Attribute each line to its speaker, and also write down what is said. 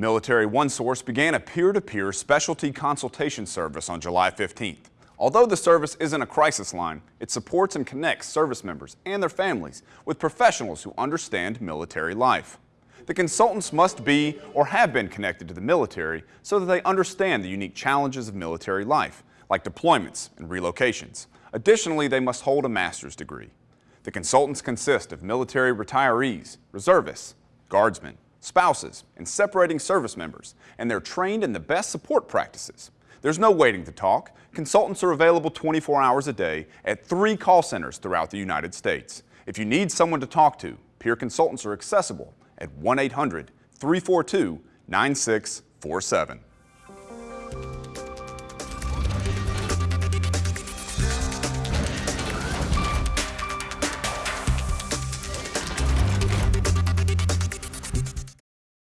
Speaker 1: Military OneSource began a peer-to-peer specialty consultation service on July 15th. Although the service isn't a crisis line, it supports and connects service members and their families with professionals who understand military life. The consultants must be or have been connected to the military so that they understand the unique challenges of military life, like deployments and relocations. Additionally, they must hold a master's degree. The consultants consist of military retirees, reservists, guardsmen, spouses, and separating service members, and they're trained in the best support practices. There's no waiting to talk. Consultants are available 24 hours a day at three call centers throughout the United States. If you need someone to talk to, peer consultants are accessible at 1-800-342-9647.